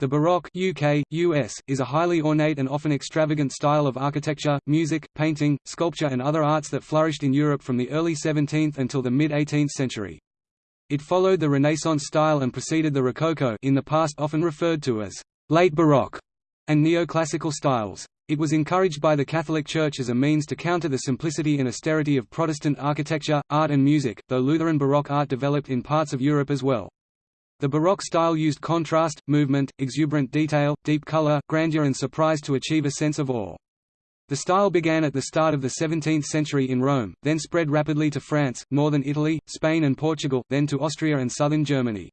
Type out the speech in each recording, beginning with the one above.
The Baroque UK, US, is a highly ornate and often extravagant style of architecture, music, painting, sculpture and other arts that flourished in Europe from the early 17th until the mid-18th century. It followed the Renaissance style and preceded the Rococo in the past often referred to as «late Baroque» and neoclassical styles. It was encouraged by the Catholic Church as a means to counter the simplicity and austerity of Protestant architecture, art and music, though Lutheran Baroque art developed in parts of Europe as well. The Baroque style used contrast, movement, exuberant detail, deep color, grandeur and surprise to achieve a sense of awe. The style began at the start of the 17th century in Rome, then spread rapidly to France, northern Italy, Spain and Portugal, then to Austria and southern Germany.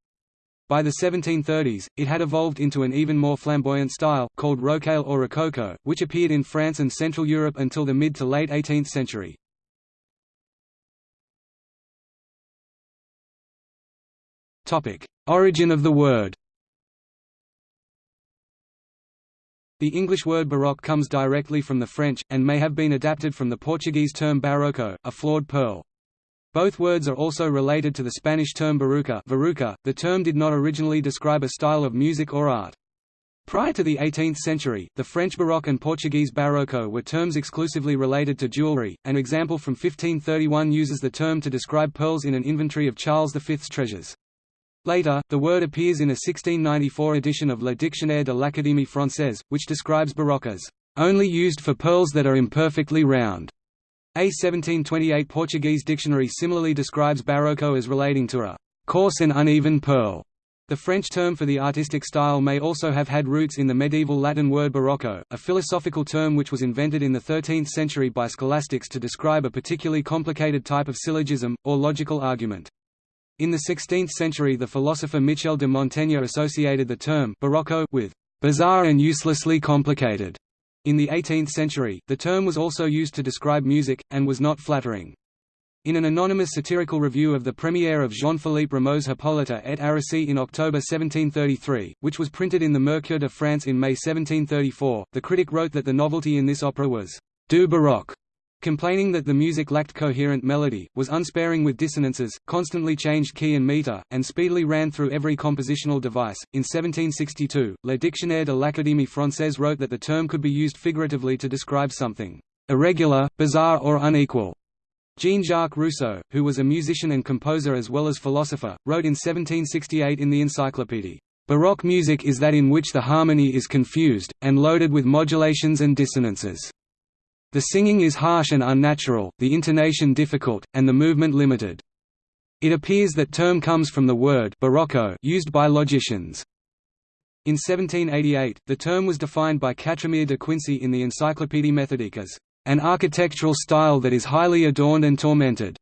By the 1730s, it had evolved into an even more flamboyant style, called Rocaille or Rococo, which appeared in France and Central Europe until the mid to late 18th century. Origin of the word The English word baroque comes directly from the French, and may have been adapted from the Portuguese term barroco, a flawed pearl. Both words are also related to the Spanish term baruca. The term did not originally describe a style of music or art. Prior to the 18th century, the French Baroque and Portuguese Barroco were terms exclusively related to jewellery. An example from 1531 uses the term to describe pearls in an inventory of Charles V's treasures. Later, the word appears in a 1694 edition of Le Dictionnaire de l'Académie française, which describes baroque as only used for pearls that are imperfectly round. A 1728 Portuguese dictionary similarly describes barroco as relating to a coarse and uneven pearl. The French term for the artistic style may also have had roots in the medieval Latin word barocco, a philosophical term which was invented in the 13th century by scholastics to describe a particularly complicated type of syllogism, or logical argument. In the 16th century the philosopher Michel de Montaigne associated the term «barocco» with «bizarre and uselessly complicated». In the 18th century, the term was also used to describe music, and was not flattering. In an anonymous satirical review of the premiere of Jean-Philippe Rameau's Hippolyte et Aricie in October 1733, which was printed in the Mercure de France in May 1734, the critic wrote that the novelty in this opera was «du baroque», Complaining that the music lacked coherent melody, was unsparing with dissonances, constantly changed key and meter, and speedily ran through every compositional device. In 1762, Le Dictionnaire de l'Académie française wrote that the term could be used figuratively to describe something irregular, bizarre or unequal. Jean-Jacques Rousseau, who was a musician and composer as well as philosopher, wrote in 1768 in the Encyclopédie, "...Baroque music is that in which the harmony is confused, and loaded with modulations and dissonances." The singing is harsh and unnatural, the intonation difficult, and the movement limited. It appears that term comes from the word barocco used by logicians. In 1788, the term was defined by Quatremere de Quincy in the Encyclopédie méthodique as an architectural style that is highly adorned and tormented.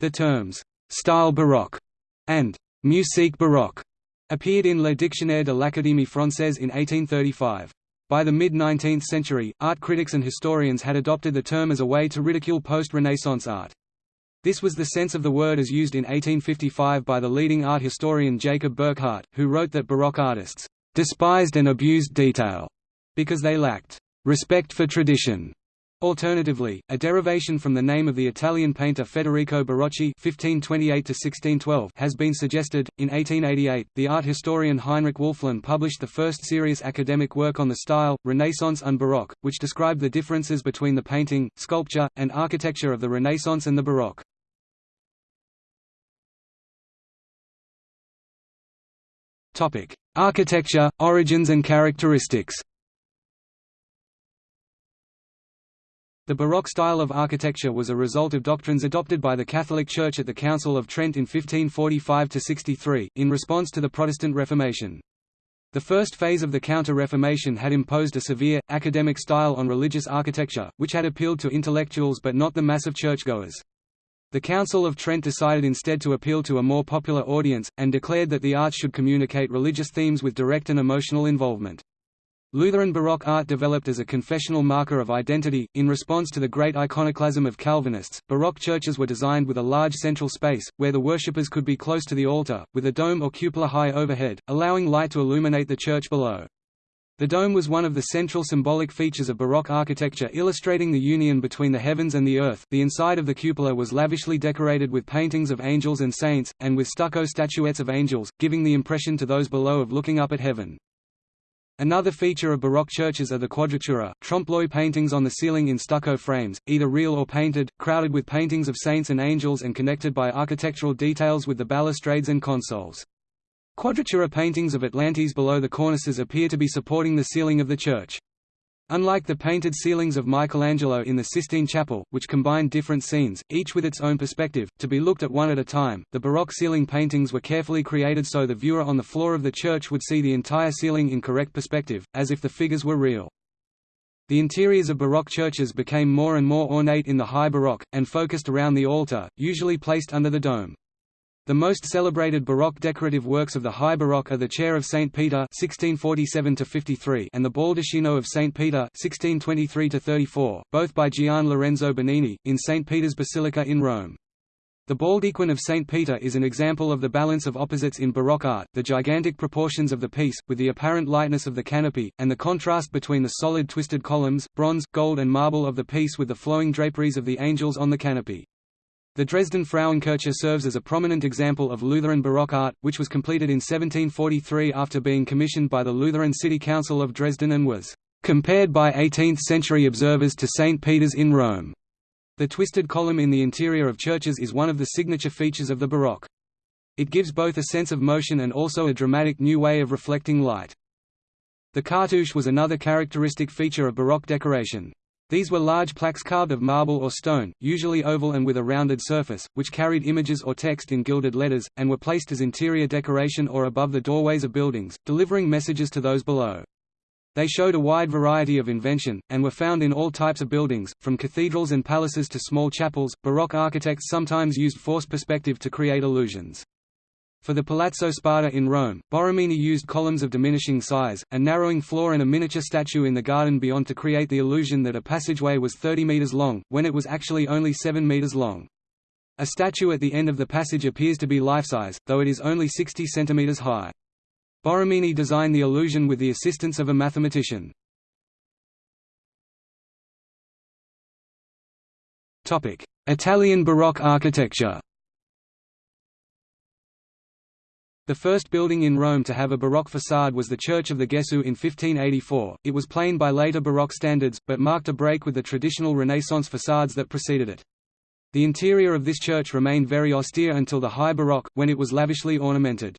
The terms style baroque and musique baroque appeared in Le Dictionnaire de l'Académie française in 1835. By the mid-19th century, art critics and historians had adopted the term as a way to ridicule post-Renaissance art. This was the sense of the word as used in 1855 by the leading art historian Jacob Burckhardt, who wrote that Baroque artists despised and abused detail because they lacked respect for tradition. Alternatively, a derivation from the name of the Italian painter Federico Barocci (1528–1612) has been suggested. In 1888, the art historian Heinrich Wölfflin published the first serious academic work on the style, Renaissance and Baroque, which described the differences between the painting, sculpture, and architecture of the Renaissance and the Baroque. Topic: Architecture, origins and characteristics. The Baroque style of architecture was a result of doctrines adopted by the Catholic Church at the Council of Trent in 1545–63, in response to the Protestant Reformation. The first phase of the Counter-Reformation had imposed a severe, academic style on religious architecture, which had appealed to intellectuals but not the mass of churchgoers. The Council of Trent decided instead to appeal to a more popular audience, and declared that the arts should communicate religious themes with direct and emotional involvement. Lutheran Baroque art developed as a confessional marker of identity. In response to the great iconoclasm of Calvinists, Baroque churches were designed with a large central space, where the worshippers could be close to the altar, with a dome or cupola high overhead, allowing light to illuminate the church below. The dome was one of the central symbolic features of Baroque architecture illustrating the union between the heavens and the earth. The inside of the cupola was lavishly decorated with paintings of angels and saints, and with stucco statuettes of angels, giving the impression to those below of looking up at heaven. Another feature of Baroque churches are the quadratura, trompe-l'oeil paintings on the ceiling in stucco frames, either real or painted, crowded with paintings of saints and angels and connected by architectural details with the balustrades and consoles. Quadratura paintings of Atlantes below the cornices appear to be supporting the ceiling of the church. Unlike the painted ceilings of Michelangelo in the Sistine Chapel, which combined different scenes, each with its own perspective, to be looked at one at a time, the Baroque ceiling paintings were carefully created so the viewer on the floor of the church would see the entire ceiling in correct perspective, as if the figures were real. The interiors of Baroque churches became more and more ornate in the High Baroque, and focused around the altar, usually placed under the dome. The most celebrated Baroque decorative works of the High Baroque are the Chair of St. Peter (1647–53) and the Baldacchino of St. Peter (1623–34), both by Gian Lorenzo Bernini, in St. Peter's Basilica in Rome. The Baldaquin of St. Peter is an example of the balance of opposites in Baroque art, the gigantic proportions of the piece, with the apparent lightness of the canopy, and the contrast between the solid twisted columns, bronze, gold and marble of the piece with the flowing draperies of the angels on the canopy. The Dresden Frauenkirche serves as a prominent example of Lutheran Baroque art, which was completed in 1743 after being commissioned by the Lutheran City Council of Dresden and was compared by 18th-century observers to St. Peter's in Rome. The twisted column in the interior of churches is one of the signature features of the Baroque. It gives both a sense of motion and also a dramatic new way of reflecting light. The cartouche was another characteristic feature of Baroque decoration. These were large plaques carved of marble or stone, usually oval and with a rounded surface, which carried images or text in gilded letters, and were placed as interior decoration or above the doorways of buildings, delivering messages to those below. They showed a wide variety of invention, and were found in all types of buildings, from cathedrals and palaces to small chapels. Baroque architects sometimes used forced perspective to create illusions. For the Palazzo Spada in Rome, Borromini used columns of diminishing size, a narrowing floor and a miniature statue in the garden beyond to create the illusion that a passageway was 30 meters long, when it was actually only 7 meters long. A statue at the end of the passage appears to be life-size, though it is only 60 centimeters high. Borromini designed the illusion with the assistance of a mathematician. Italian Baroque architecture The first building in Rome to have a Baroque facade was the Church of the Gesù in 1584. It was plain by later Baroque standards, but marked a break with the traditional Renaissance facades that preceded it. The interior of this church remained very austere until the High Baroque, when it was lavishly ornamented.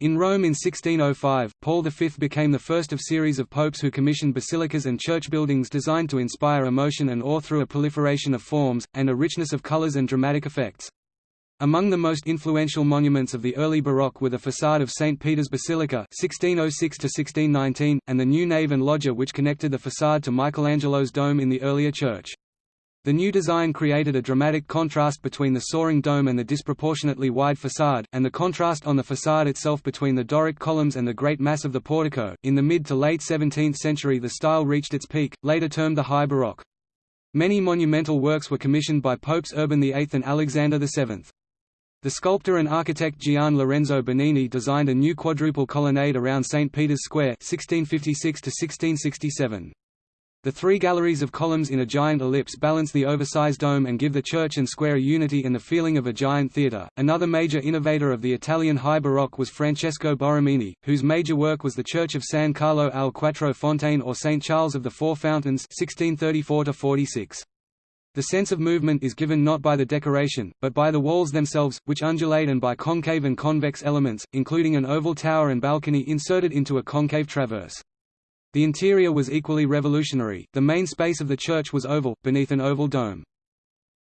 In Rome in 1605, Paul V became the first of a series of popes who commissioned basilicas and church buildings designed to inspire emotion and awe through a proliferation of forms, and a richness of colors and dramatic effects. Among the most influential monuments of the early Baroque were the façade of St. Peter's Basilica 1606–1619, and the new nave and loggia which connected the façade to Michelangelo's dome in the earlier church. The new design created a dramatic contrast between the soaring dome and the disproportionately wide façade, and the contrast on the façade itself between the Doric columns and the great mass of the portico. In the mid to late 17th century the style reached its peak, later termed the High Baroque. Many monumental works were commissioned by Popes Urban VIII and Alexander VII. The sculptor and architect Gian Lorenzo Bernini designed a new quadruple colonnade around St. Peter's Square 1656 -1667. The three galleries of columns in a giant ellipse balance the oversized dome and give the church and square unity and the feeling of a giant theatre. Another major innovator of the Italian High Baroque was Francesco Borromini, whose major work was the Church of San Carlo al Quattro Fontane or St. Charles of the Four Fountains 1634 -46. The sense of movement is given not by the decoration, but by the walls themselves, which undulate and by concave and convex elements, including an oval tower and balcony inserted into a concave traverse. The interior was equally revolutionary, the main space of the church was oval, beneath an oval dome.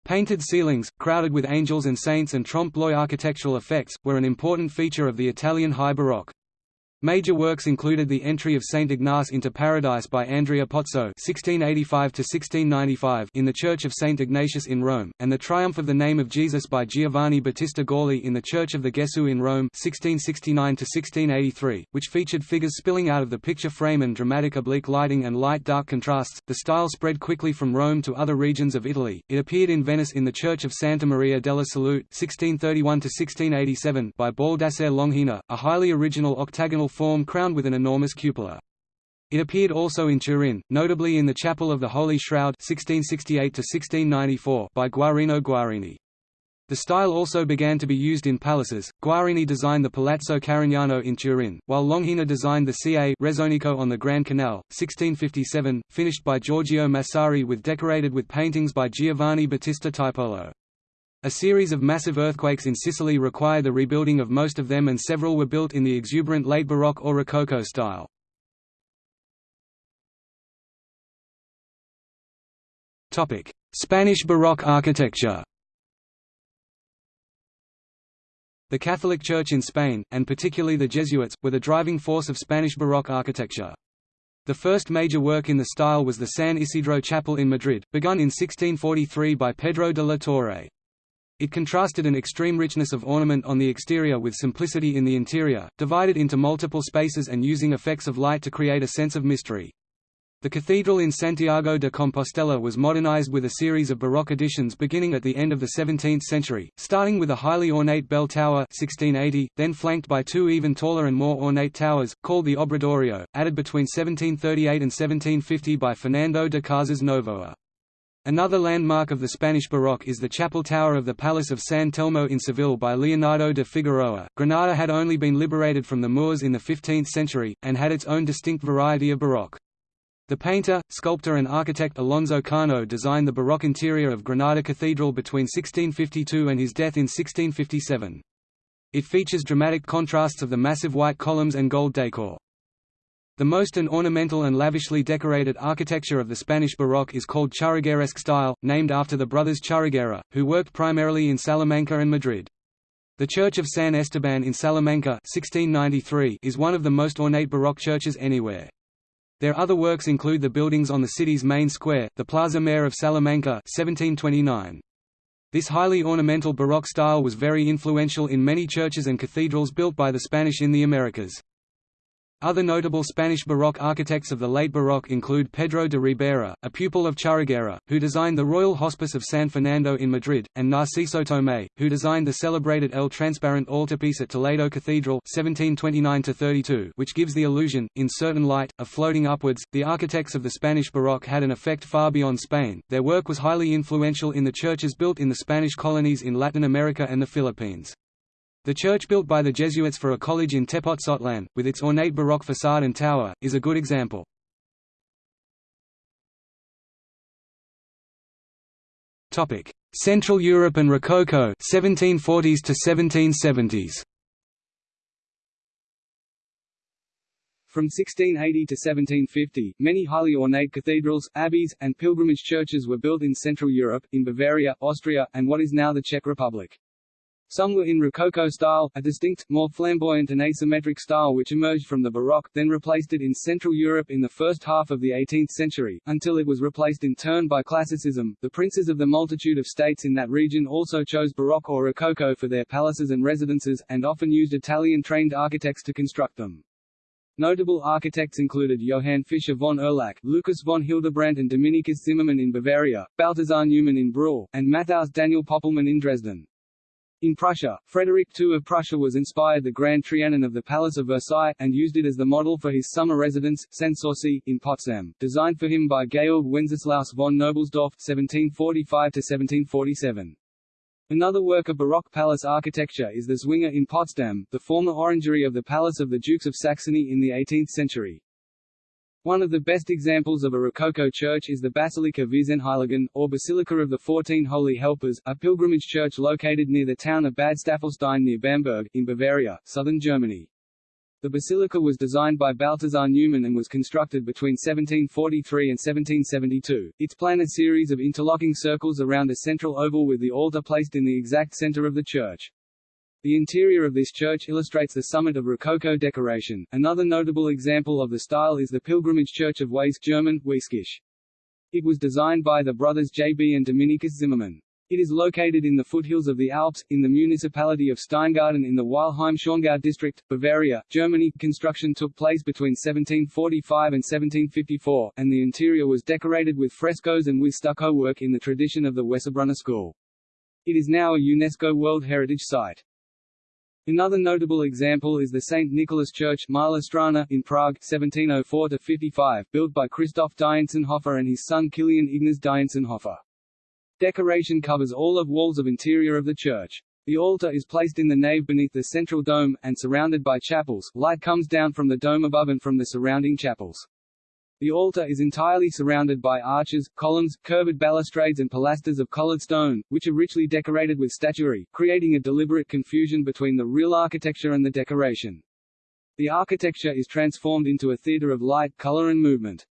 Painted ceilings, crowded with angels and saints and trompe-l'oeil architectural effects, were an important feature of the Italian High Baroque. Major works included the entry of Saint Ignace into Paradise by Andrea Pozzo (1685–1695) in the Church of Saint Ignatius in Rome, and the Triumph of the Name of Jesus by Giovanni Battista Gaulli in the Church of the Gesù in Rome (1669–1683), which featured figures spilling out of the picture frame and dramatic oblique lighting and light-dark contrasts. The style spread quickly from Rome to other regions of Italy. It appeared in Venice in the Church of Santa Maria della Salute (1631–1687) by Baldassare Longhena, a highly original octagonal form crowned with an enormous cupola. It appeared also in Turin, notably in the Chapel of the Holy Shroud 1668 by Guarino Guarini. The style also began to be used in palaces. Guarini designed the Palazzo Carignano in Turin, while Longhena designed the Ca' Rezzonico on the Grand Canal, 1657, finished by Giorgio Massari with decorated with paintings by Giovanni Battista Tiepolo. A series of massive earthquakes in Sicily require the rebuilding of most of them and several were built in the exuberant late Baroque or Rococo style. Spanish Baroque architecture The Catholic Church in Spain, and particularly the Jesuits, were the driving force of Spanish Baroque architecture. The first major work in the style was the San Isidro Chapel in Madrid, begun in 1643 by Pedro de la Torre. It contrasted an extreme richness of ornament on the exterior with simplicity in the interior, divided into multiple spaces and using effects of light to create a sense of mystery. The cathedral in Santiago de Compostela was modernized with a series of Baroque additions beginning at the end of the 17th century, starting with a highly ornate bell tower 1680, then flanked by two even taller and more ornate towers, called the Obradoiro, added between 1738 and 1750 by Fernando de Casas Novoa. Another landmark of the Spanish Baroque is the chapel tower of the Palace of San Telmo in Seville by Leonardo de Figueroa. Granada had only been liberated from the Moors in the 15th century, and had its own distinct variety of Baroque. The painter, sculptor and architect Alonso Cano designed the Baroque interior of Granada Cathedral between 1652 and his death in 1657. It features dramatic contrasts of the massive white columns and gold decor. The most and ornamental and lavishly decorated architecture of the Spanish Baroque is called Churrigueresque style, named after the brothers Churriguera, who worked primarily in Salamanca and Madrid. The Church of San Esteban in Salamanca 1693 is one of the most ornate Baroque churches anywhere. Their other works include the buildings on the city's main square, the Plaza Mayor of Salamanca 1729. This highly ornamental Baroque style was very influential in many churches and cathedrals built by the Spanish in the Americas. Other notable Spanish Baroque architects of the late Baroque include Pedro de Ribera, a pupil of Churriguera, who designed the Royal Hospice of San Fernando in Madrid, and Narciso Tomé, who designed the celebrated El Transparent altarpiece at Toledo Cathedral 1729 which gives the illusion, in certain light, of floating upwards. The architects of the Spanish Baroque had an effect far beyond Spain, their work was highly influential in the churches built in the Spanish colonies in Latin America and the Philippines. The church built by the Jesuits for a college in Tepotzotlán, with its ornate Baroque facade and tower, is a good example. Central Europe and Rococo 1740s to 1770s. From 1680 to 1750, many highly ornate cathedrals, abbeys, and pilgrimage churches were built in Central Europe, in Bavaria, Austria, and what is now the Czech Republic. Some were in Rococo style, a distinct, more flamboyant and asymmetric style which emerged from the Baroque, then replaced it in Central Europe in the first half of the 18th century, until it was replaced in turn by Classicism. The princes of the multitude of states in that region also chose Baroque or Rococo for their palaces and residences, and often used Italian-trained architects to construct them. Notable architects included Johann Fischer von Erlach, Lucas von Hildebrandt and Dominikus Zimmermann in Bavaria, Balthasar Neumann in Brühl, and Matthaus Daniel Poppelmann in Dresden. In Prussia, Frederick II of Prussia was inspired the Grand Trianon of the Palace of Versailles, and used it as the model for his summer residence, Sanssouci, in Potsdam, designed for him by Georg Wenceslaus von Knobelsdorff (1745–1747). Another work of Baroque palace architecture is the Zwinger in Potsdam, the former orangery of the Palace of the Dukes of Saxony in the 18th century. One of the best examples of a Rococo church is the Basilica Vierzehnheiligen, or Basilica of the Fourteen Holy Helpers, a pilgrimage church located near the town of Bad Staffelstein near Bamberg, in Bavaria, southern Germany. The basilica was designed by Balthasar Neumann and was constructed between 1743 and 1772. Its plan a series of interlocking circles around a central oval with the altar placed in the exact center of the church. The interior of this church illustrates the summit of Rococo decoration. Another notable example of the style is the pilgrimage church of Weiss German, Wieskirche. It was designed by the brothers J.B. and Dominikus Zimmermann. It is located in the foothills of the Alps, in the municipality of Steingaden in the Weilheim-Schongau district, Bavaria, Germany. Construction took place between 1745 and 1754, and the interior was decorated with frescoes and with stucco work in the tradition of the Wessobrunner school. It is now a UNESCO World Heritage Site. Another notable example is the St. Nicholas Church in Prague 1704-55, built by Christoph Dientzenhofer and his son Kilian Ignaz Dientzenhofer. Decoration covers all of walls of interior of the church. The altar is placed in the nave beneath the central dome, and surrounded by chapels. Light comes down from the dome above and from the surrounding chapels. The altar is entirely surrounded by arches, columns, curved balustrades and pilasters of colored stone, which are richly decorated with statuary, creating a deliberate confusion between the real architecture and the decoration. The architecture is transformed into a theater of light, color and movement.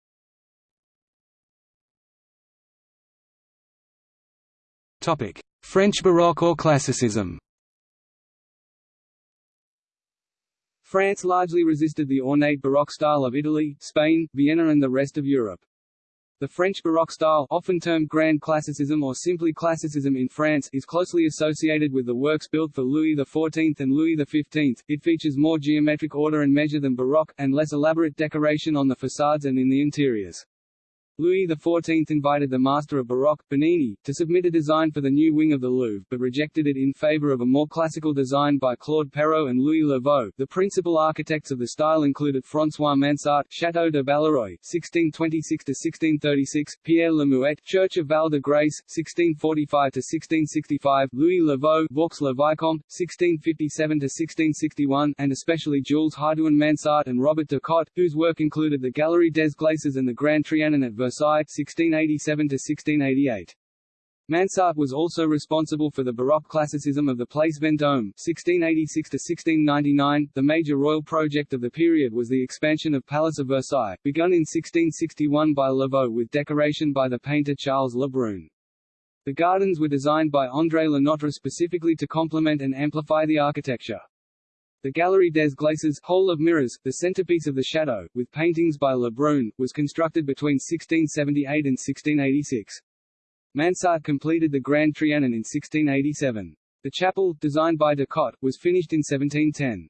Topic: French Baroque or Classicism. France largely resisted the ornate Baroque style of Italy, Spain, Vienna and the rest of Europe. The French Baroque style often termed Grand Classicism or simply Classicism in France is closely associated with the works built for Louis XIV and Louis XV. It features more geometric order and measure than Baroque, and less elaborate decoration on the facades and in the interiors. Louis XIV invited the master of Baroque, Bernini, to submit a design for the new wing of the Louvre but rejected it in favor of a more classical design by Claude Perrault and Louis Le Vau. The principal architects of the style included François Mansart, Château de Balleroy, 1626–1636, Pierre Le Muet, Church of Val de Grace, 1645–1665, Louis Le Vau, Vaux le Vicomte, 1657–1661, and especially Jules Hardouin Mansart and Robert de Cotte, whose work included the Galerie des Glaces and the Grand Trianon at Versailles Versailles 1687–1688. Mansart was also responsible for the Baroque classicism of the Place Vendôme 1686–1699. The major royal project of the period was the expansion of Palace of Versailles, begun in 1661 by Le Vau with decoration by the painter Charles Le Brun. The gardens were designed by André Le Nôtre specifically to complement and amplify the architecture. The Galerie des Glaces Hall of Mirrors, the centerpiece of the Château, with paintings by Le Brun, was constructed between 1678 and 1686. Mansart completed the Grand Trianon in 1687. The chapel, designed by de Cotte, was finished in 1710.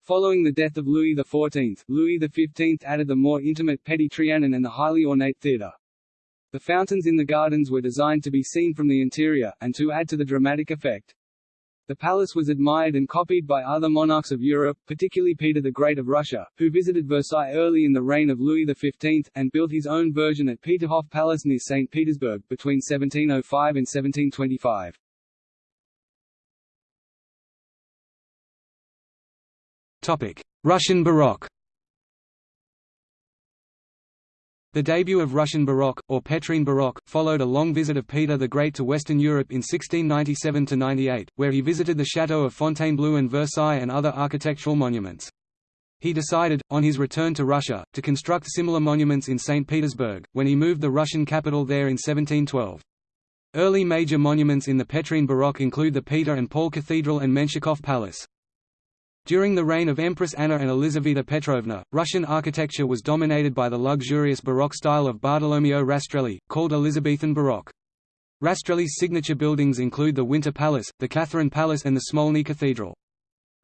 Following the death of Louis XIV, Louis XV added the more intimate Petit Trianon and the highly ornate theatre. The fountains in the gardens were designed to be seen from the interior, and to add to the dramatic effect. The palace was admired and copied by other monarchs of Europe, particularly Peter the Great of Russia, who visited Versailles early in the reign of Louis XV, and built his own version at Peterhof Palace near St. Petersburg, between 1705 and 1725. Russian Baroque The debut of Russian Baroque, or Petrine Baroque, followed a long visit of Peter the Great to Western Europe in 1697–98, where he visited the chateaux of Fontainebleau and Versailles and other architectural monuments. He decided, on his return to Russia, to construct similar monuments in St. Petersburg, when he moved the Russian capital there in 1712. Early major monuments in the Petrine Baroque include the Peter and Paul Cathedral and Menshikov Palace. During the reign of Empress Anna and Elizaveta Petrovna, Russian architecture was dominated by the luxurious Baroque style of Bartolomeo Rastrelli, called Elizabethan Baroque. Rastrelli's signature buildings include the Winter Palace, the Catherine Palace and the Smolny Cathedral.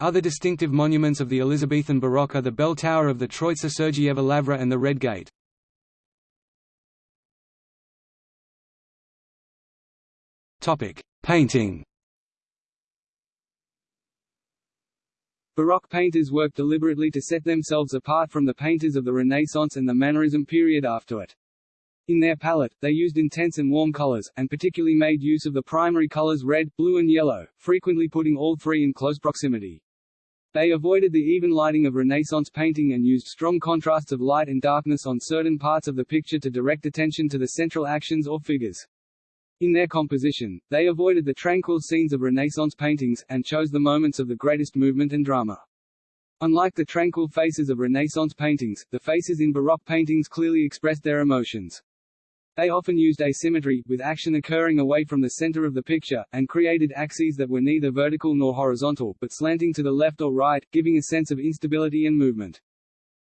Other distinctive monuments of the Elizabethan Baroque are the bell tower of the Troitsa Sergieva Lavra and the Red Gate. Painting Baroque painters worked deliberately to set themselves apart from the painters of the Renaissance and the Mannerism period after it. In their palette, they used intense and warm colors, and particularly made use of the primary colors red, blue and yellow, frequently putting all three in close proximity. They avoided the even lighting of Renaissance painting and used strong contrasts of light and darkness on certain parts of the picture to direct attention to the central actions or figures. In their composition, they avoided the tranquil scenes of Renaissance paintings, and chose the moments of the greatest movement and drama. Unlike the tranquil faces of Renaissance paintings, the faces in Baroque paintings clearly expressed their emotions. They often used asymmetry, with action occurring away from the center of the picture, and created axes that were neither vertical nor horizontal, but slanting to the left or right, giving a sense of instability and movement.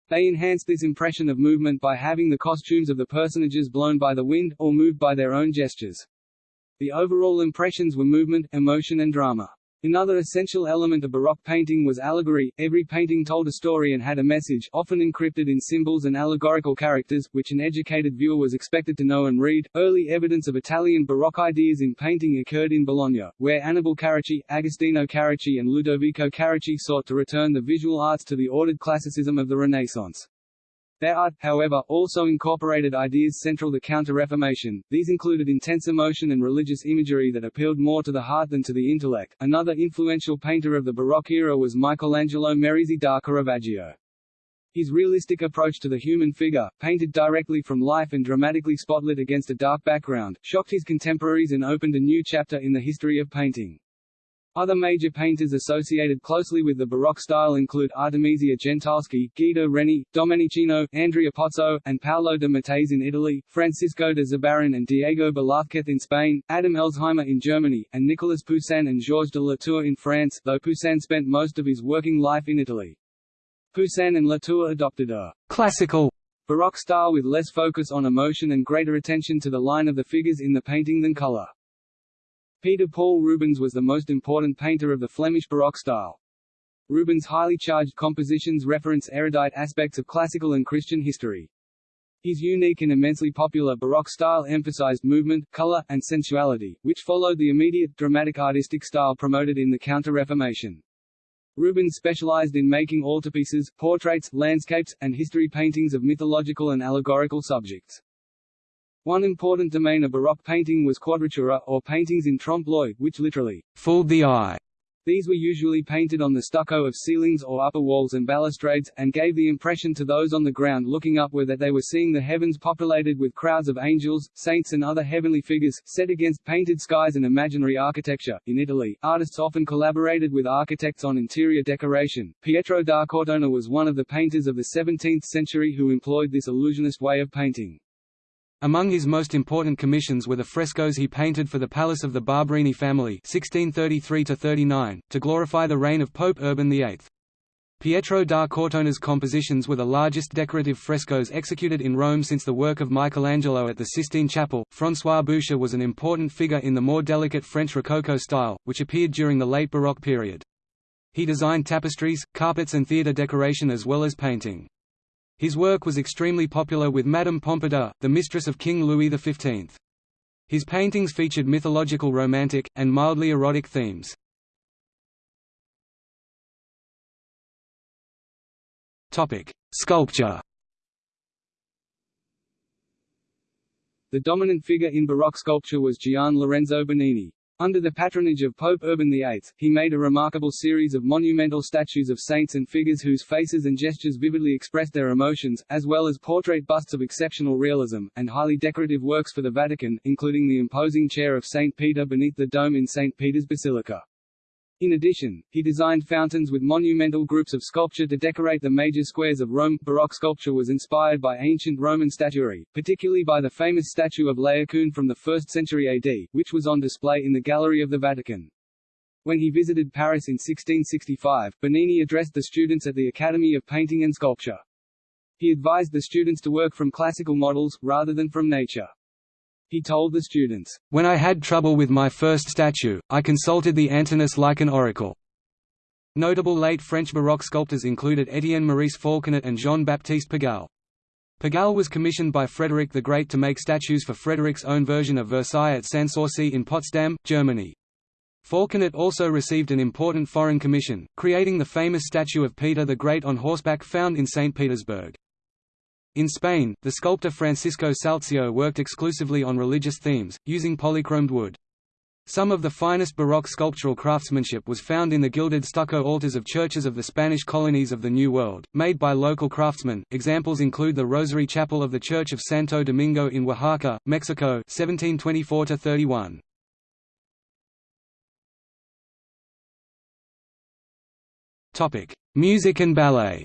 They enhanced this impression of movement by having the costumes of the personages blown by the wind, or moved by their own gestures. The overall impressions were movement, emotion and drama. Another essential element of Baroque painting was allegory. Every painting told a story and had a message, often encrypted in symbols and allegorical characters, which an educated viewer was expected to know and read. Early evidence of Italian Baroque ideas in painting occurred in Bologna, where Annibale Carracci, Agostino Carracci, and Ludovico Carracci sought to return the visual arts to the ordered classicism of the Renaissance. Their art, however, also incorporated ideas central to Counter-Reformation. These included intense emotion and religious imagery that appealed more to the heart than to the intellect. Another influential painter of the Baroque era was Michelangelo Merisi da Caravaggio. His realistic approach to the human figure, painted directly from life and dramatically spotlit against a dark background, shocked his contemporaries and opened a new chapter in the history of painting. Other major painters associated closely with the Baroque style include Artemisia Gentileschi, Guido Reni, Domenichino, Andrea Pozzo, and Paolo de Matteis in Italy, Francisco de Zurbarán and Diego Velázquez in Spain, Adam Elsheimer in Germany, and Nicolas Poussin and Georges de Latour in France, though Poussin spent most of his working life in Italy. Poussin and Latour adopted a «classical» Baroque style with less focus on emotion and greater attention to the line of the figures in the painting than color. Peter Paul Rubens was the most important painter of the Flemish Baroque style. Rubens' highly charged compositions reference erudite aspects of classical and Christian history. His unique and immensely popular Baroque style emphasized movement, color, and sensuality, which followed the immediate, dramatic artistic style promoted in the Counter-Reformation. Rubens specialized in making altarpieces, portraits, landscapes, and history paintings of mythological and allegorical subjects. One important domain of Baroque painting was quadratura, or paintings in trompe-l'oeil, which literally fooled the eye. These were usually painted on the stucco of ceilings or upper walls and balustrades, and gave the impression to those on the ground looking upward that they were seeing the heavens populated with crowds of angels, saints and other heavenly figures, set against painted skies and imaginary architecture. In Italy, artists often collaborated with architects on interior decoration. Pietro da Cortona was one of the painters of the 17th century who employed this illusionist way of painting. Among his most important commissions were the frescoes he painted for the palace of the Barberini family 1633 to glorify the reign of Pope Urban VIII. Pietro da Cortona's compositions were the largest decorative frescoes executed in Rome since the work of Michelangelo at the Sistine Chapel. François Boucher was an important figure in the more delicate French Rococo style, which appeared during the late Baroque period. He designed tapestries, carpets and theatre decoration as well as painting. His work was extremely popular with Madame Pompadour, the mistress of King Louis XV. His paintings featured mythological romantic, and mildly erotic themes. Sculpture The dominant figure in Baroque sculpture was Gian Lorenzo Bernini. Under the patronage of Pope Urban VIII, he made a remarkable series of monumental statues of saints and figures whose faces and gestures vividly expressed their emotions, as well as portrait busts of exceptional realism, and highly decorative works for the Vatican, including the imposing chair of St. Peter beneath the dome in St. Peter's Basilica. In addition, he designed fountains with monumental groups of sculpture to decorate the major squares of Rome. Baroque sculpture was inspired by ancient Roman statuary, particularly by the famous statue of Laocoon from the 1st century AD, which was on display in the Gallery of the Vatican. When he visited Paris in 1665, Bernini addressed the students at the Academy of Painting and Sculpture. He advised the students to work from classical models, rather than from nature. He told the students, "...when I had trouble with my first statue, I consulted the Antinous like an oracle." Notable late French Baroque sculptors included Étienne Maurice Falconet and Jean-Baptiste Pigalle. Pigalle was commissioned by Frederick the Great to make statues for Frederick's own version of Versailles at Sanssouci in Potsdam, Germany. Falconet also received an important foreign commission, creating the famous statue of Peter the Great on horseback found in St. Petersburg. In Spain, the sculptor Francisco Salzillo worked exclusively on religious themes, using polychromed wood. Some of the finest Baroque sculptural craftsmanship was found in the gilded stucco altars of churches of the Spanish colonies of the New World, made by local craftsmen. Examples include the Rosary Chapel of the Church of Santo Domingo in Oaxaca, Mexico, 1724 31. Topic: Music and ballet.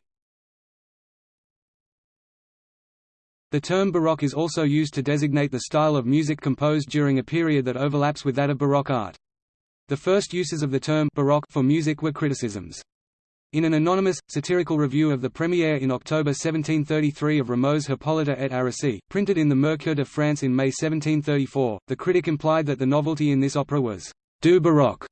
The term Baroque is also used to designate the style of music composed during a period that overlaps with that of Baroque art. The first uses of the term Baroque for music were criticisms. In an anonymous, satirical review of the premiere in October 1733 of Rameau's Hippolyte et Aricie, printed in the Mercure de France in May 1734, the critic implied that the novelty in this opera was «du baroque»,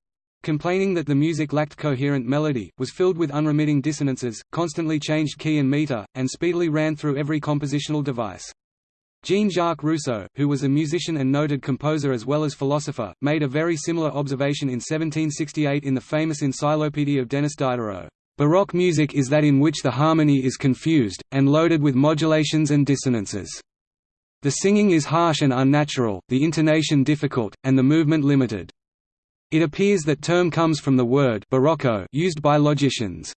complaining that the music lacked coherent melody, was filled with unremitting dissonances, constantly changed key and meter, and speedily ran through every compositional device. Jean-Jacques Rousseau, who was a musician and noted composer as well as philosopher, made a very similar observation in 1768 in the famous Encyclopaedia of Denis Diderot. Baroque music is that in which the harmony is confused, and loaded with modulations and dissonances. The singing is harsh and unnatural, the intonation difficult, and the movement limited. It appears that term comes from the word barocco used by logicians.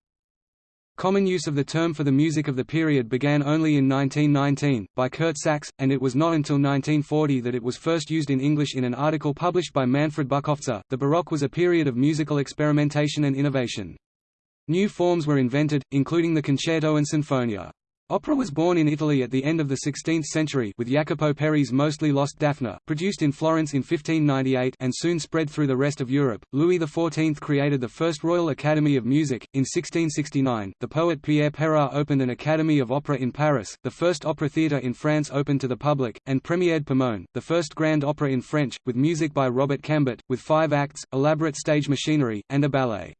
Common use of the term for the music of the period began only in 1919, by Curt Sachs, and it was not until 1940 that it was first used in English in an article published by Manfred Bukofzer. The Baroque was a period of musical experimentation and innovation. New forms were invented, including the concerto and sinfonia. Opera was born in Italy at the end of the 16th century with Jacopo Peri's mostly lost Daphne, produced in Florence in 1598 and soon spread through the rest of Europe. Louis XIV created the first Royal Academy of Music. In 1669, the poet Pierre Perard opened an Academy of Opera in Paris, the first opera theatre in France open to the public, and premiered Pomone, the first grand opera in French, with music by Robert Cambert, with five acts, elaborate stage machinery, and a ballet.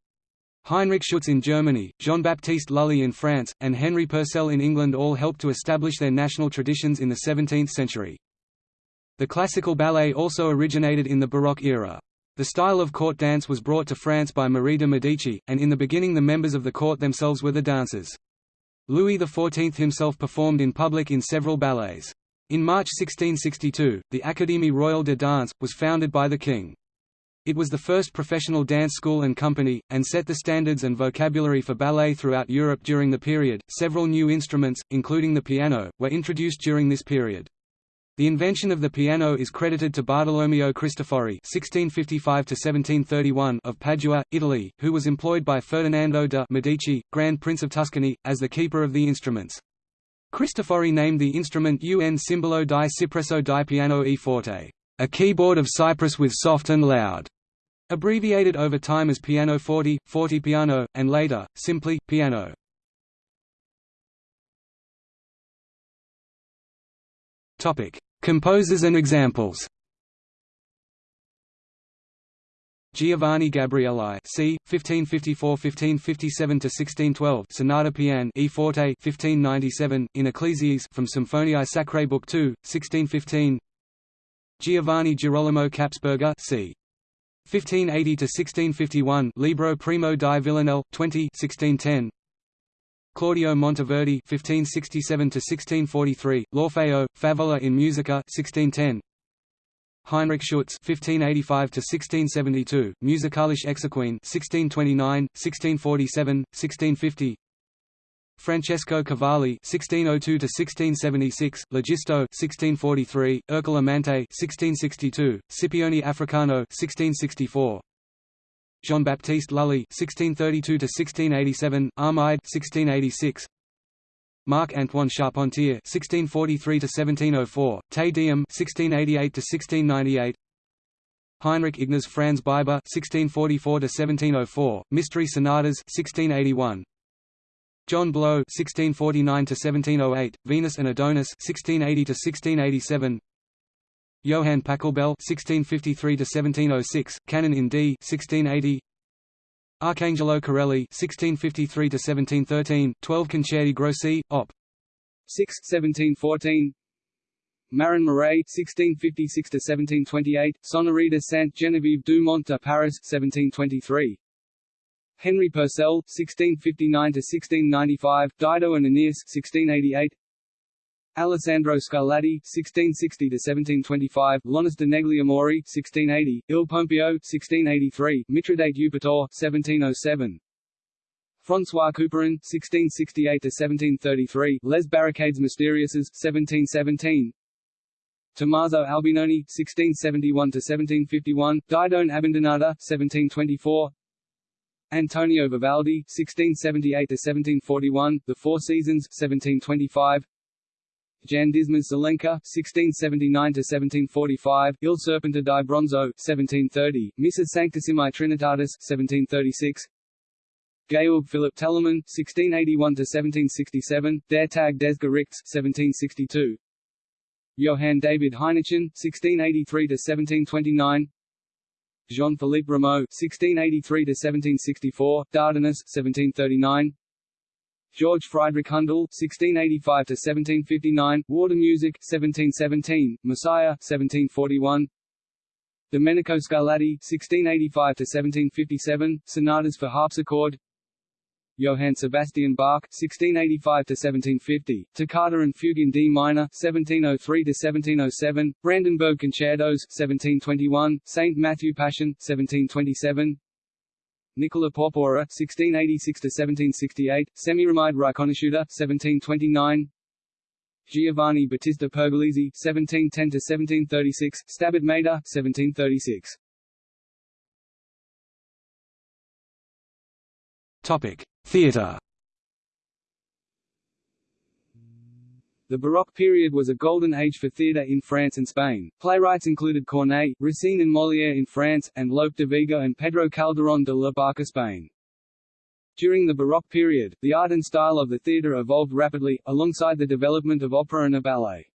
Heinrich Schütz in Germany, Jean-Baptiste Lully in France, and Henry Purcell in England all helped to establish their national traditions in the 17th century. The classical ballet also originated in the Baroque era. The style of court dance was brought to France by Marie de Medici, and in the beginning the members of the court themselves were the dancers. Louis XIV himself performed in public in several ballets. In March 1662, the Académie Royale de Danse, was founded by the king. It was the first professional dance school and company, and set the standards and vocabulary for ballet throughout Europe during the period. Several new instruments, including the piano, were introduced during this period. The invention of the piano is credited to Bartolomeo Cristofori (1655–1731) of Padua, Italy, who was employed by Ferdinando de' Medici, Grand Prince of Tuscany, as the keeper of the instruments. Cristofori named the instrument Un cimbalo di cipresso di piano e forte a keyboard of cypress with soft and loud, abbreviated over time as piano forte, piano, and later, simply, piano. Composers and examples Giovanni Gabrieli, c. 1554–1557–1612, Sonata Piano E forte, 1597, in Ecclesias from Symphoniae Sacrae Book 2, 1615. Giovanni Girolamo Kapsperger c. 1580–1651 Libro Primo di Villanelle, 20 1610. Claudio Monteverdi (1567–1643), L'Orfeo, Favola in Musica, 1610. Heinrich Schütz (1585–1672), Musicalische Exequien, 1629, 1647, 1650. Francesco Cavalli (1602–1676), Legisto (1643), Ercole Amante (1662), Scipione Africano (1664). Jean-Baptiste Lully (1632–1687), Armide (1686). Marc-Antoine Charpentier (1643–1704), Te Deum (1688–1698). Heinrich Ignaz Franz Biber (1644–1704), Mystery Sonatas (1681). John Blow (1649–1708), Venus and Adonis (1680–1687). Johann Pachelbel (1653–1706), Canon in D (1680). Arcangelo Corelli (1653–1713), 12 Concerti Grossi, Op. 6, 1714. Marin Marais (1656–1728), Sonorita Sainte Geneviève du Mont de Paris, 1723. Henry Purcell (1659–1695), Dido and Aeneas (1688). Alessandro Scarlatti (1660–1725), Lonis de Negliamore (1680), Il Pompeo (1683), Mithridate Eupator (1707). François Couperin (1668–1733), Les Barricades Mysterieuses (1717). Tommaso Albinoni (1671–1751), Didone Abbandonata (1724). Antonio Vivaldi (1678–1741), The Four Seasons (1725). Jan Dismas Zelenka (1679–1745), Il Serpente di Bronzo (1730), Missa Sanctissimi Trinitatis (1736). Georg Philipp Telemann (1681–1767), Der Tag des Gerichts (1762). Johann David Heinichen (1683–1729). Jean-Philippe Rameau (1683–1764), Dardanus (1739). George Friedrich Handel (1685–1759), Water Music (1717), Messiah (1741). Domenico Scarlatti (1685–1757), Sonatas for harpsichord. Johann Sebastian Bach (1685–1750), Toccata and Fugue in D minor (1703–1707), Brandenburg Concertos (1721), Saint Matthew Passion (1727). Nicola Porpora (1686–1768), Semiramide Riconosciuta (1729). Giovanni Battista Pergolesi (1710–1736), Stabat Mater (1736). Topic: Theatre. The Baroque period was a golden age for theatre in France and Spain. Playwrights included Corneille, Racine and Molière in France, and Lope de Vega and Pedro Calderón de la Barca in Spain. During the Baroque period, the art and style of the theatre evolved rapidly, alongside the development of opera and ballet.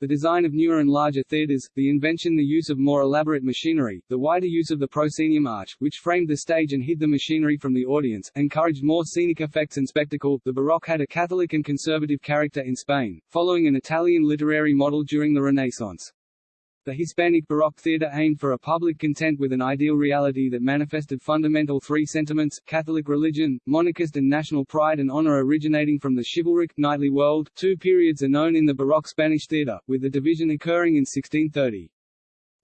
The design of newer and larger theatres, the invention the use of more elaborate machinery, the wider use of the proscenium arch, which framed the stage and hid the machinery from the audience, encouraged more scenic effects and spectacle. The Baroque had a Catholic and conservative character in Spain, following an Italian literary model during the Renaissance. The Hispanic Baroque theatre aimed for a public content with an ideal reality that manifested fundamental three sentiments, Catholic religion, monarchist and national pride and honor originating from the chivalric, knightly world. Two periods are known in the Baroque Spanish theatre, with the division occurring in 1630.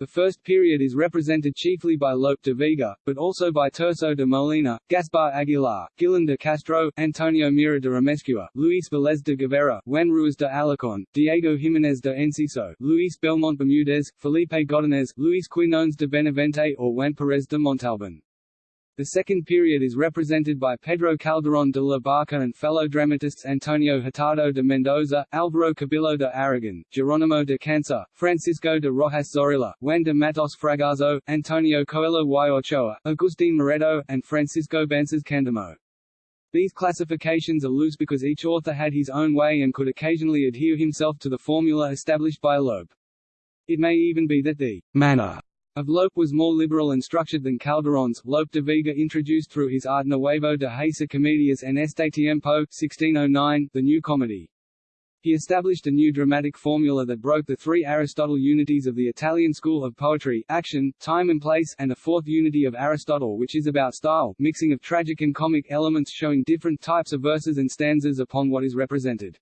The first period is represented chiefly by Lope de Vega, but also by Tirso de Molina, Gaspar Aguilar, Guillén de Castro, Antonio Mira de Amescua, Luis Velez de Guevara, Juan Ruiz de Alarcón, Diego Jiménez de Enciso, Luis Belmont Bermudez, Felipe Godinez, Luis Quinones de Benavente or Juan Pérez de Montalbán. The second period is represented by Pedro Calderón de la Barca and fellow dramatists Antonio Hurtado de Mendoza, Álvaro Cubillo de Aragon, Geronimo de Cancer, Francisco de Rojas Zorrilla, Juan de Matos Fragoso, Antonio Coello y Ochoa, Agustín Moreto, and Francisco Bances Candamo. These classifications are loose because each author had his own way and could occasionally adhere himself to the formula established by Lope. It may even be that the manner of Lope was more liberal and structured than Calderon's. Lope de Vega introduced through his Arte Nuevo de Hacer Comedias en este tiempo 1609, the new comedy. He established a new dramatic formula that broke the three Aristotle unities of the Italian school of poetry action, time and place and a fourth unity of Aristotle which is about style, mixing of tragic and comic elements showing different types of verses and stanzas upon what is represented.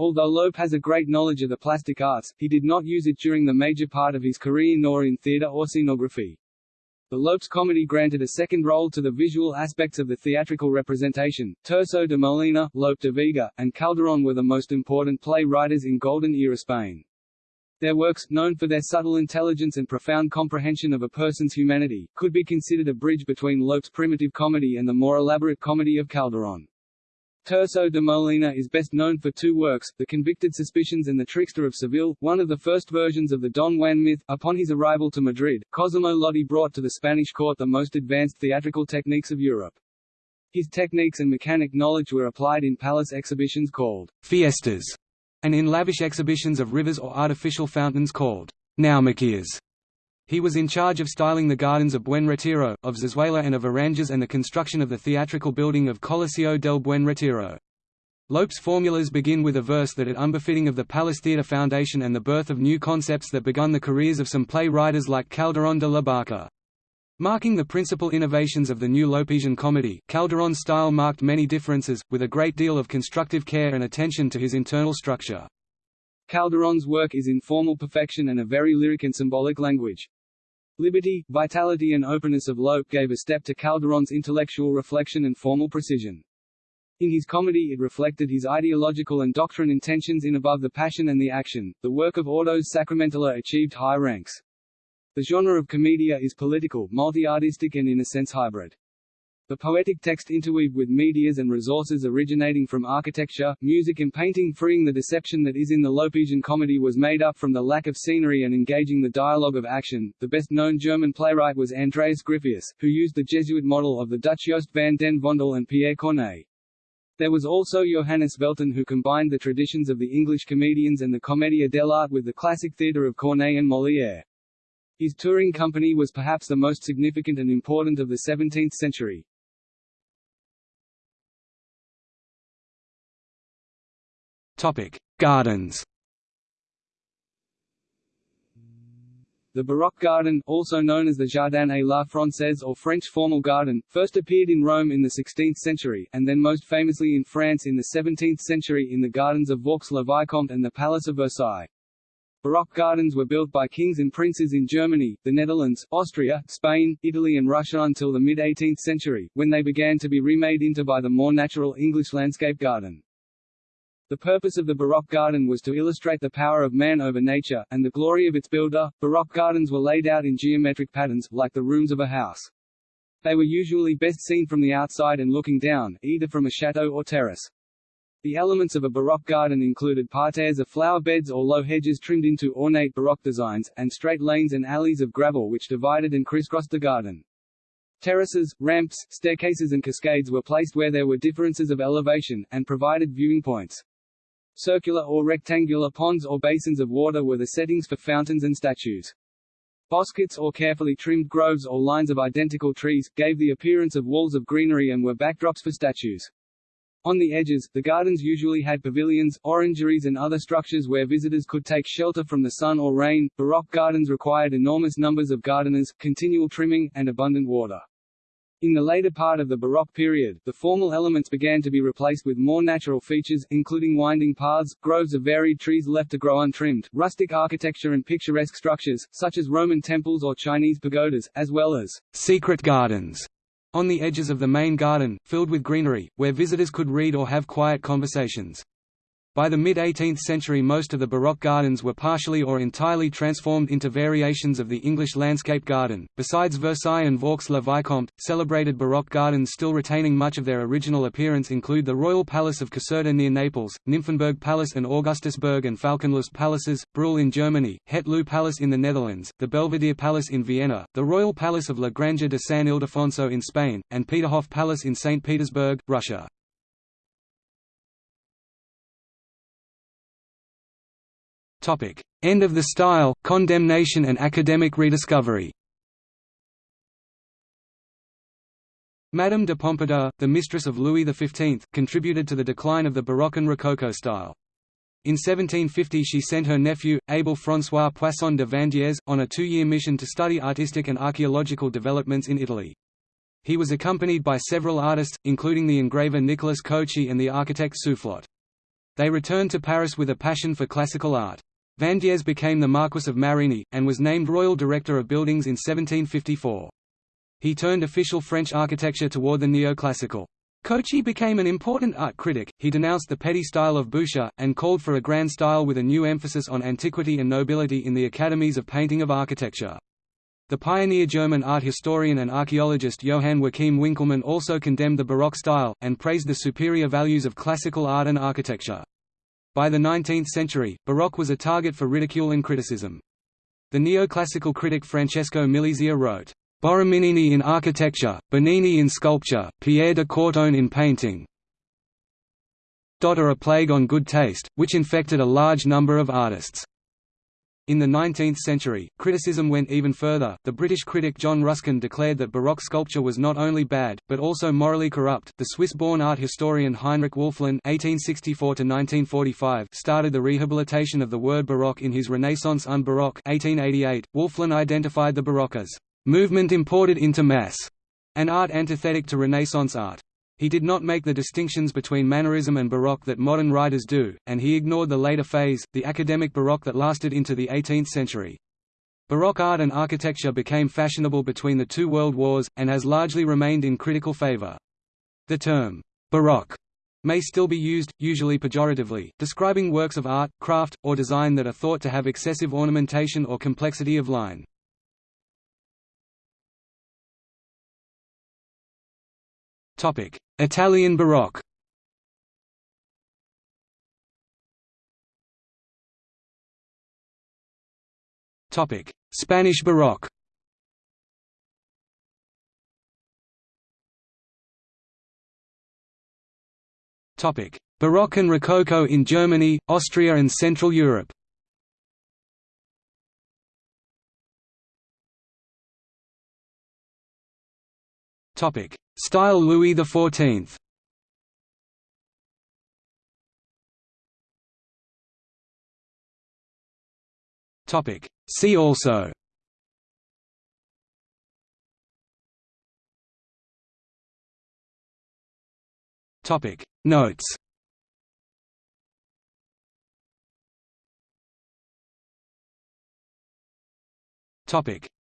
Although Lope has a great knowledge of the plastic arts, he did not use it during the major part of his career nor in theatre or scenography. The Lope's comedy granted a second role to the visual aspects of the theatrical representation. Tirso de Molina, Lope de Vega, and Calderón were the most important play writers in Golden Era Spain. Their works, known for their subtle intelligence and profound comprehension of a person's humanity, could be considered a bridge between Lope's primitive comedy and the more elaborate comedy of Calderón. Tirso de Molina is best known for two works, The Convicted Suspicions and The Trickster of Seville, one of the first versions of the Don Juan myth. Upon his arrival to Madrid, Cosimo Lotti brought to the Spanish court the most advanced theatrical techniques of Europe. His techniques and mechanic knowledge were applied in palace exhibitions called fiestas, and in lavish exhibitions of rivers or artificial fountains called naumachias. He was in charge of styling the gardens of Buen Retiro, of Zarzuela and of Aranjuez and the construction of the theatrical building of Coliseo del Buen Retiro. Lope's formulas begin with a verse that at unbefitting of the Palace Theatre Foundation and the birth of new concepts that begun the careers of some play writers like Calderón de la Barca. Marking the principal innovations of the new Lopesian comedy, Calderón's style marked many differences, with a great deal of constructive care and attention to his internal structure. Calderón's work is in formal perfection and a very lyric and symbolic language. Liberty, vitality and openness of Lope gave a step to Calderón's intellectual reflection and formal precision. In his comedy it reflected his ideological and doctrine intentions in Above the Passion and the Action. The work of autos sacramentales achieved high ranks. The genre of commedia is political, multi-artistic and in a sense hybrid. The poetic text interweaved with medias and resources originating from architecture, music and painting freeing the deception that is in the Lopesian comedy was made up from the lack of scenery and engaging the dialogue of action. The best-known German playwright was Andreas Gryphius, who used the Jesuit model of the Dutch Joost van den Vondel and Pierre Corneille. There was also Johannes Velten who combined the traditions of the English comedians and the Commedia dell'arte with the classic theatre of Corneille and Molière. His touring company was perhaps the most significant and important of the 17th century. Gardens. The Baroque garden, also known as the Jardin à la Française or French formal garden, first appeared in Rome in the 16th century, and then most famously in France in the 17th century in the gardens of Vaux-le-Vicomte and the Palace of Versailles. Baroque gardens were built by kings and princes in Germany, the Netherlands, Austria, Spain, Italy and Russia until the mid-18th century, when they began to be remade into by the more natural English landscape garden. The purpose of the Baroque garden was to illustrate the power of man over nature, and the glory of its builder. Baroque gardens were laid out in geometric patterns, like the rooms of a house. They were usually best seen from the outside and looking down, either from a chateau or terrace. The elements of a Baroque garden included parterres of flower beds or low hedges trimmed into ornate Baroque designs, and straight lanes and alleys of gravel which divided and crisscrossed the garden. Terraces, ramps, staircases and cascades were placed where there were differences of elevation, and provided viewing points. Circular or rectangular ponds or basins of water were the settings for fountains and statues. Bosquets or carefully trimmed groves or lines of identical trees, gave the appearance of walls of greenery and were backdrops for statues. On the edges, the gardens usually had pavilions, orangeries and other structures where visitors could take shelter from the sun or rain. Baroque gardens required enormous numbers of gardeners, continual trimming, and abundant water. In the later part of the Baroque period, the formal elements began to be replaced with more natural features, including winding paths, groves of varied trees left to grow untrimmed, rustic architecture and picturesque structures, such as Roman temples or Chinese pagodas, as well as secret gardens on the edges of the main garden, filled with greenery, where visitors could read or have quiet conversations. By the mid-18th century most of the Baroque gardens were partially or entirely transformed into variations of the English landscape garden. Besides Versailles and Vaux-le-Vicomte, celebrated Baroque gardens still retaining much of their original appearance include the Royal Palace of Caserta near Naples, Nymphenburg Palace and Augustusburg and Falkenlust Palaces, Brühl in Germany, Het Palace in the Netherlands, the Belvedere Palace in Vienna, the Royal Palace of La Granja de San Ildefonso in Spain, and Peterhof Palace in St. Petersburg, Russia. Topic: End of the style, condemnation and academic rediscovery. Madame de Pompadour, the mistress of Louis XV, contributed to the decline of the Baroque and Rococo style. In 1750 she sent her nephew, Abel François Poisson de Vandières, on a two-year mission to study artistic and archaeological developments in Italy. He was accompanied by several artists, including the engraver Nicolas Cochin and the architect Soufflot. They returned to Paris with a passion for classical art. Vandières became the Marquis of Marigny, and was named Royal Director of Buildings in 1754. He turned official French architecture toward the neoclassical. Cochin became an important art critic, he denounced the petty style of Boucher, and called for a grand style with a new emphasis on antiquity and nobility in the academies of painting of architecture. The pioneer German art historian and archaeologist Johann Joachim Winckelmann also condemned the Baroque style, and praised the superior values of classical art and architecture. By the 19th century, Baroque was a target for ridicule and criticism. The neoclassical critic Francesco Milizia wrote, Borromini in architecture, Bernini in sculpture, Pierre de Courton in painting are a plague on good taste, which infected a large number of artists. In the 19th century, criticism went even further. The British critic John Ruskin declared that Baroque sculpture was not only bad, but also morally corrupt. The Swiss-born art historian Heinrich (1864–1945) started the rehabilitation of the word Baroque in his Renaissance un Baroque (1888). Wölfflin identified the Baroque as movement imported into mass, an art antithetic to Renaissance art. He did not make the distinctions between Mannerism and Baroque that modern writers do, and he ignored the later phase, the academic Baroque that lasted into the 18th century. Baroque art and architecture became fashionable between the two world wars, and has largely remained in critical favor. The term, «Baroque» may still be used, usually pejoratively, describing works of art, craft, or design that are thought to have excessive ornamentation or complexity of line. Italian Baroque. Topic: Spanish Baroque. Topic: Baroque and Rococo in Germany, Austria and Central Europe. Topic: Style Louis XIV See also. Notes.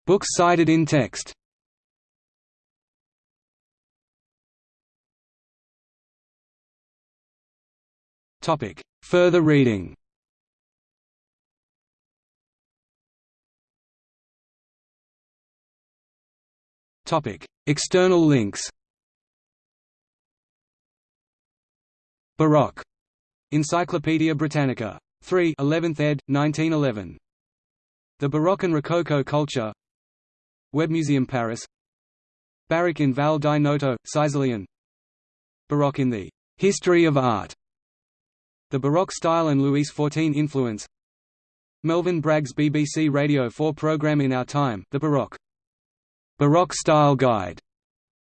Books cited in text. Further reading Topic. External links Baroque. Encyclopædia Britannica. 3 11th ed., 1911. The Baroque and Rococo Culture Webmuseum Paris Baroque in Val di Noto, Sicilian Baroque in the «History of Art» The Baroque style and Louis XIV influence Melvin Bragg's BBC Radio 4 programme In Our Time, The Baroque. Baroque Style Guide.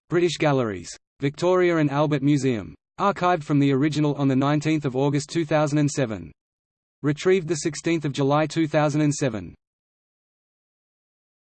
British Galleries. Victoria and Albert Museum. Archived from the original on 19 August 2007. Retrieved 16 July 2007.